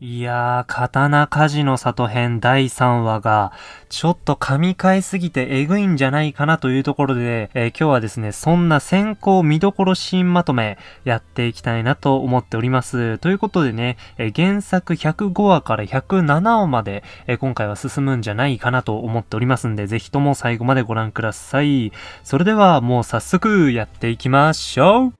いやー、刀鍛冶の里編第3話が、ちょっと噛み替えすぎてエグいんじゃないかなというところで、えー、今日はですね、そんな先行見どころシーンまとめやっていきたいなと思っております。ということでね、えー、原作105話から107話まで、えー、今回は進むんじゃないかなと思っておりますんで、ぜひとも最後までご覧ください。それではもう早速やっていきましょう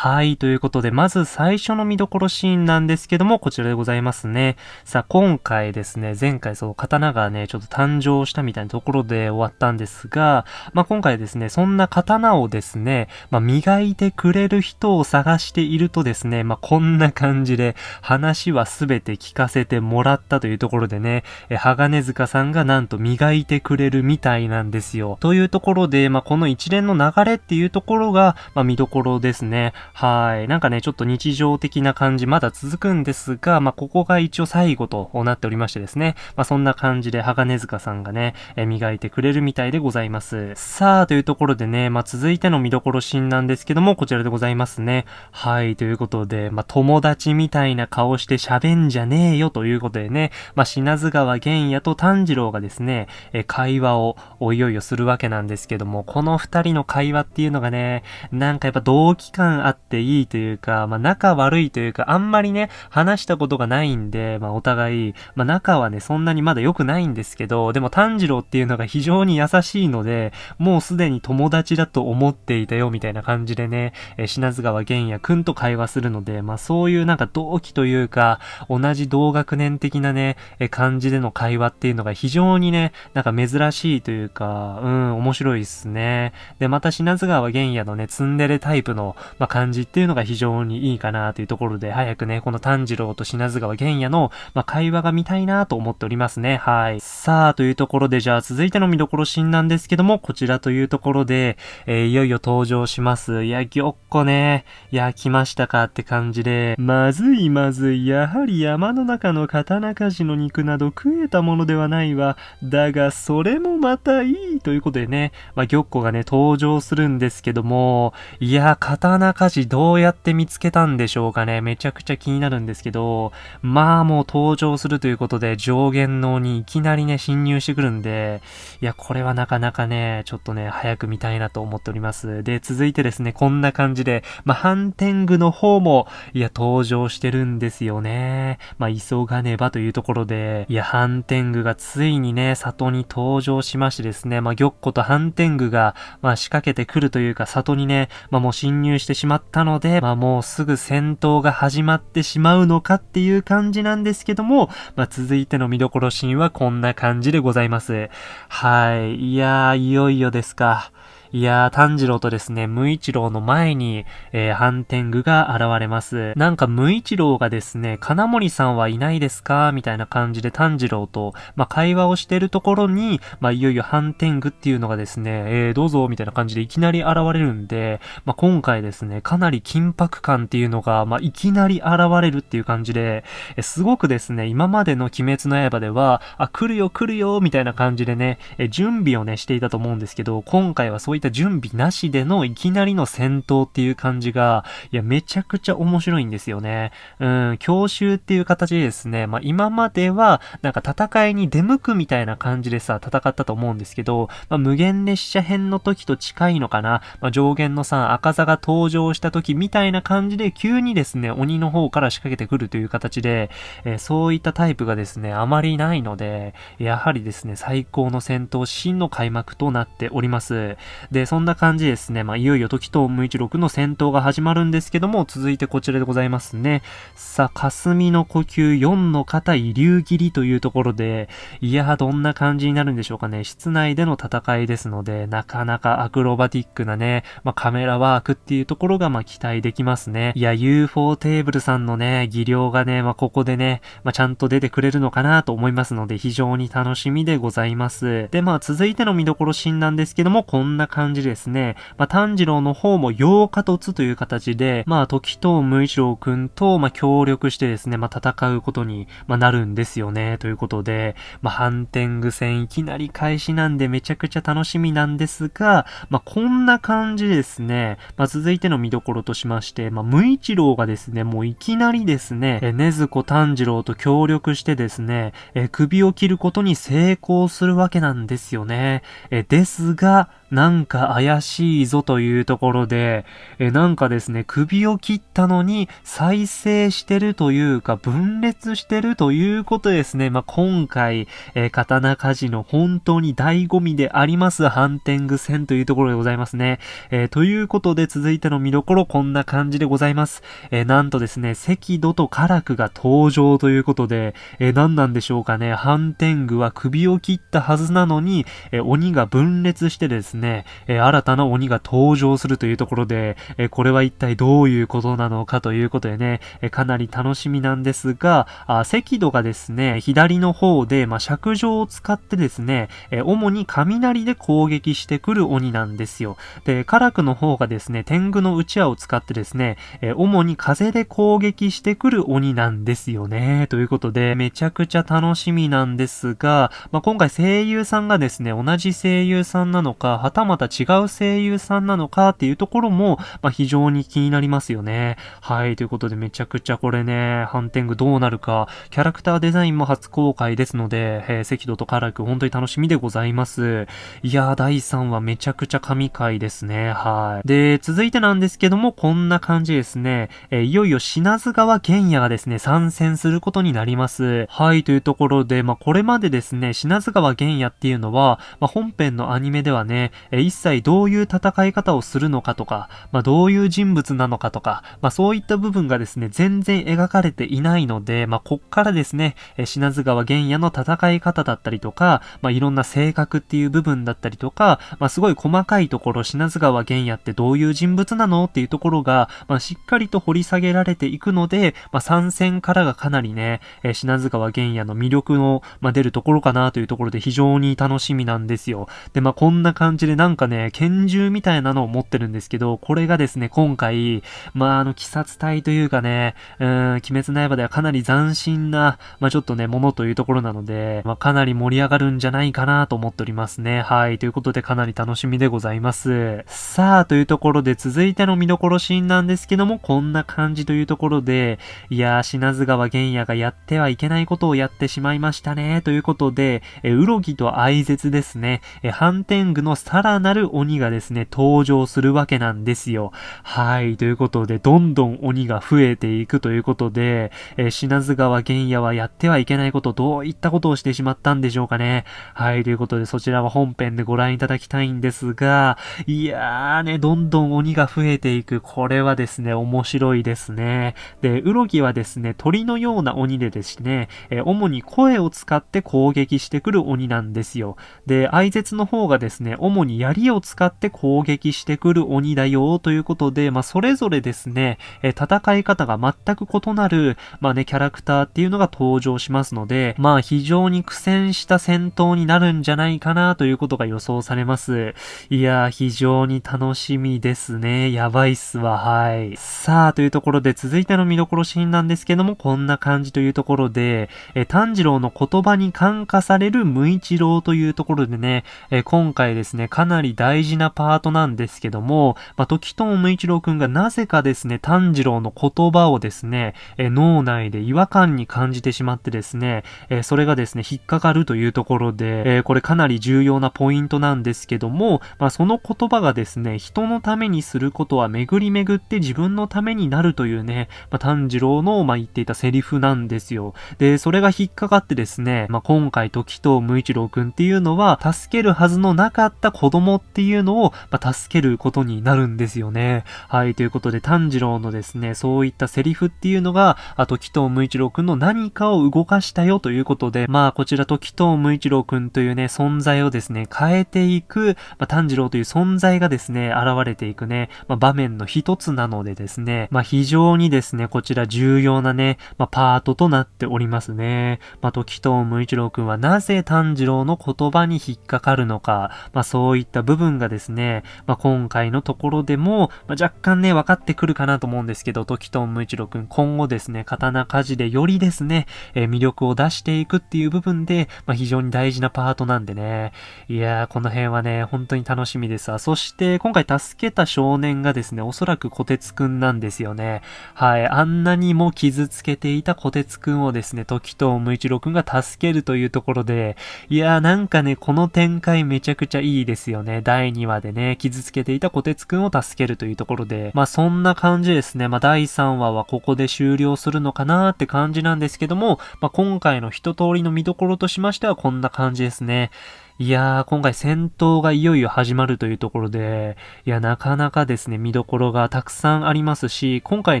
はい、ということで、まず最初の見どころシーンなんですけども、こちらでございますね。さあ、今回ですね、前回そう、刀がね、ちょっと誕生したみたいなところで終わったんですが、まあ、今回ですね、そんな刀をですね、まあ、磨いてくれる人を探しているとですね、まあ、こんな感じで、話はすべて聞かせてもらったというところでね、え、鋼塚さんがなんと磨いてくれるみたいなんですよ。というところで、まあ、この一連の流れっていうところが、まあ、見どころですね。はい。なんかね、ちょっと日常的な感じまだ続くんですが、まあ、ここが一応最後となっておりましてですね。まあ、そんな感じで、鋼塚さんがね、え磨いてくれるみたいでございます。さあ、というところでね、まあ、続いての見どころシーンなんですけども、こちらでございますね。はい、ということで、まあ、友達みたいな顔して喋んじゃねえよということでね、まあ、品津川玄也と炭治郎がですね、え会話をおいよいよするわけなんですけども、この二人の会話っていうのがね、なんかやっぱ同期感あっていいいというか、まあ仲悪いというか、あんまりね、話したことがないんで、まあお互い、まあ仲はね、そんなにまだ良くないんですけど、でも炭治郎っていうのが非常に優しいので、もうすでに友達だと思っていたよ、みたいな感じでね、え品津川玄也くんと会話するので、まあそういうなんか同期というか、同じ同学年的なね、え感じでの会話っていうのが非常にね、なんか珍しいというか、うん、面白いっすね。で、また品津川玄也のね、ツンデレタイプの、まあ、感じっていうのが非常にいいかなというところで、早くね、この炭治郎と品津川玄也の、まあ、会話が見たいなと思っておりますね。はい。さあ、というところで、じゃあ続いての見どころシーンなんですけども、こちらというところで、えー、いよいよ登場します。いや、ぎょっこね。いや、来ましたかって感じで、まずいまずい。やはり山の中の刀鍛冶の肉など食えたものではないわ。だが、それもまたいいということでね、まあ、ぎょっこがね、登場するんですけども、いや、刀鍛冶どうやって見つけたんでしょうかね。めちゃくちゃ気になるんですけど、まあもう登場するということで上限能にいきなりね、侵入してくるんで、いや、これはなかなかね、ちょっとね、早く見たいなと思っております。で、続いてですね、こんな感じで、まあ、ハンテングの方も、いや、登場してるんですよね。まあ、急がねばというところで、いや、ハンテングがついにね、里に登場しましてですね、まあ、玉子とハンテングが、まあ、仕掛けてくるというか、里にね、まあ、もう侵入してしまったので、まあ、もうすぐ戦闘が始まってしまうのかっていう感じなんですけども、まあ、続いての見どころシーンはこんな感じでございます。はい。いやー、いよいよですか。いやー、炭治郎とですね、無一郎の前に、えー、反天狗が現れます。なんか無一郎がですね、金森さんはいないですか？みたいな感じで炭治郎と、まあ、会話をしてるところに、まあ、いよいよ反天狗っていうのがですね、えー、どうぞ、みたいな感じでいきなり現れるんで、まあ、今回ですね、かなり緊迫感っていうのが、まあ、いきなり現れるっていう感じで、えすごくですね、今までの鬼滅の刃では、あ、来るよ来るよ、みたいな感じでね、え準備をね、していたと思うんですけど、今回はそういった準備なしでのいきなりの戦闘っていう感じが、いや、めちゃくちゃ面白いんですよね。うん、教習っていう形でですね、まあ、今までは、なんか戦いに出向くみたいな感じでさ、戦ったと思うんですけど、まあ、無限列車編の時と近いのかな、まあ、上限のさ、赤座が登場した時みたいな感じで、急にですね、鬼の方から仕掛けてくるという形で、えー、そういったタイプがですね、あまりないので、やはりですね、最高の戦闘シーンの開幕となっております。で、そんな感じですね。まあ、いよいよ時と無一六の戦闘が始まるんですけども、続いてこちらでございますね。さあ、霞の呼吸4の方、遺留切りというところで、いやどんな感じになるんでしょうかね。室内での戦いですので、なかなかアクロバティックなね、まあ、カメラワークっていうところが、ま期待できますね。いや、UFO テーブルさんのね、技量がね、まあ、ここでね、まあ、ちゃんと出てくれるのかなと思いますので、非常に楽しみでございます。で、まあ、続いての見どころシーンなんですけども、こんな感感じですね、まあ、炭治郎の方も陽化突という形で、まあ、時藤無一郎くんと、まあ、協力してですね、まあ、戦うことに、まあ、なるんですよね、ということで、まあ、ハンテング戦いきなり開始なんでめちゃくちゃ楽しみなんですが、まあ、こんな感じですね、まあ、続いての見どころとしまして、まあ、無一郎がですね、もういきなりですね、え、ねずこ炭治郎と協力してですね、え、首を切ることに成功するわけなんですよね。え、ですが、なんか怪しいぞというところで、え、なんかですね、首を切ったのに再生してるというか、分裂してるということですね。まあ、今回、え刀鍛冶の本当に醍醐味であります、ハンテング戦というところでございますね。えー、ということで続いての見どころ、こんな感じでございます。えー、なんとですね、赤土とカラクが登場ということで、えー、何なんでしょうかね、ハンテングは首を切ったはずなのに、え鬼が分裂してですね、ね、え、新たな鬼が登場するというところで、え、これは一体どういうことなのかということでね、え、かなり楽しみなんですが、あ赤土がですね、左の方で、まあ、尺状を使ってですね、え主に雷で攻撃してくる鬼なんですよ。で、カラクの方がですね、天狗のうちわを使ってですね、え主に風で攻撃してくる鬼なんですよね。ということで、めちゃくちゃ楽しみなんですが、まあ、今回声優さんがですね、同じ声優さんなのか、たまた違う声優さんなのかっていうところも、まあ、非常に気になりますよね。はい、ということでめちゃくちゃこれね、ハンテングどうなるか、キャラクターデザインも初公開ですので、えー、赤土とカラク本当に楽しみでございます。いやー、第3話めちゃくちゃ神回ですね。はい。で、続いてなんですけども、こんな感じですね。えー、いよいよ品津川玄也がですね、参戦することになります。はい、というところで、まあ、これまでですね、品津川玄也っていうのは、まあ、本編のアニメではね、え一切どういう戦い方をするのかとか、まあ、どういう人物なのかとか、まあ、そういった部分がですね、全然描かれていないので、まあ、こっからですね、え品津川玄也の戦い方だったりとか、まあ、いろんな性格っていう部分だったりとか、まあ、すごい細かいところ、品津川玄也ってどういう人物なのっていうところが、まあ、しっかりと掘り下げられていくので、まあ、参戦からがかなりね、え品津川玄也の魅力の、まあ、出るところかなというところで非常に楽しみなんですよ。で、まあ、こんな感じでなんかね、拳銃みたいなのを持ってるんですけど、これがですね、今回、まあ、あの、鬼殺隊というかね、うん、鬼滅の刃ではかなり斬新な、まあ、ちょっとね、ものというところなので、まあ、かなり盛り上がるんじゃないかなと思っておりますね。はい。ということで、かなり楽しみでございます。さあ、というところで、続いての見どころシーンなんですけども、こんな感じというところで、いやー、品津川玄也がやってはいけないことをやってしまいましたね、ということで、え、うろぎと愛絶ですね、え、ハンテングのさらなる鬼がですね、登場するわけなんですよ。はい。ということで、どんどん鬼が増えていくということで、えー、品津川玄也はやってはいけないこと、どういったことをしてしまったんでしょうかね。はい。ということで、そちらは本編でご覧いただきたいんですが、いやーね、どんどん鬼が増えていく。これはですね、面白いですね。で、うろぎはですね、鳥のような鬼でですね、えー、主に声を使って攻撃してくる鬼なんですよ。で、愛絶の方がですね、主にに槍を使って攻撃してくる鬼だよということで、まあ、それぞれですね、え戦い方が全く異なる、まあね、キャラクターっていうのが登場しますので、まあ、非常に苦戦した戦闘になるんじゃないかなということが予想されます。いやー、非常に楽しみですね。やばいっすわ、はい。さあ、というところで続いての見どころシーンなんですけども、こんな感じというところで、え炭治郎の言葉に感化される無一郎というところでね、え今回ですね、かなり大事なパートなんですけども、まあ、時藤無一郎くんがなぜかですね、炭治郎の言葉をですね、え脳内で違和感に感じてしまってですね、えそれがですね、引っかかるというところで、えこれかなり重要なポイントなんですけども、まあ、その言葉がですね、人のためにすることは巡り巡って自分のためになるというね、まあ、炭治郎の、まあ、言っていたセリフなんですよ。で、それが引っかかってですね、まあ、今回時藤無一郎くんっていうのは、助けるはずのなかった子供っていうのを、まあ、助けることになるんですよね。はい、ということで炭治郎のですね、そういったセリフっていうのが、あ時藤無一郎くんの何かを動かしたよということで、まあこちら時藤無一郎くんというね、存在をですね、変えていく、まあ、炭治郎という存在がですね、現れていくね、まあ、場面の一つなのでですね、まあ非常にですね、こちら重要なね、まあパートとなっておりますね。まあ時藤無一郎くんはなぜ炭治郎の言葉に引っかかるのか、まあそうそういった部分がですね、まあ、今回のところでも、まあ、若干ね、分かってくるかなと思うんですけど、時藤無一郎くん、今後ですね、刀鍛冶でよりですね、えー、魅力を出していくっていう部分で、まあ、非常に大事なパートなんでね。いやー、この辺はね、本当に楽しみですわ。そして、今回助けた少年がですね、おそらく小鉄くんなんですよね。はい。あんなにも傷つけていた小鉄くんをですね、時藤無一郎くんが助けるというところで、いやー、なんかね、この展開めちゃくちゃいいですよね。第2話でね、傷つけていた小鉄くんを助けるというところで、まあそんな感じですね。まあ第3話はここで終了するのかなーって感じなんですけども、まあ今回の一通りの見どころとしましてはこんな感じですね。いやー、今回戦闘がいよいよ始まるというところで、いや、なかなかですね、見どころがたくさんありますし、今回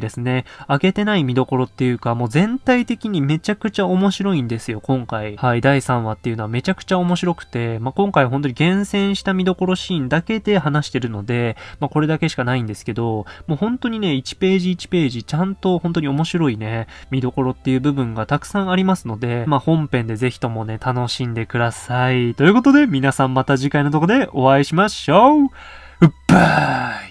ですね、上げてない見どころっていうか、もう全体的にめちゃくちゃ面白いんですよ、今回。はい、第3話っていうのはめちゃくちゃ面白くて、まあ、今回本当に厳選した見どころシーンだけで話してるので、まあ、これだけしかないんですけど、もう本当にね、1ページ1ページ、ちゃんと本当に面白いね、見どころっていう部分がたくさんありますので、まあ、本編でぜひともね、楽しんでください。ということことで、皆さんまた次回のとこでお会いしましょう。バイ